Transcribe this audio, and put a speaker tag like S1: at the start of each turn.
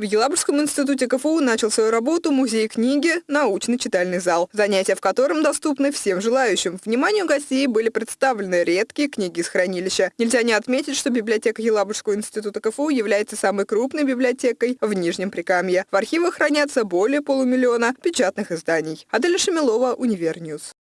S1: В Елабужском институте КФУ начал свою работу музей книги «Научный читальный зал», занятия в котором доступны всем желающим. Вниманию гостей были представлены редкие книги из хранилища. Нельзя не отметить, что библиотека Елабужского института КФУ является самой крупной библиотекой в Нижнем Прикамье. В архивах хранятся более полумиллиона печатных изданий. Адель Шамилова, Универньюз.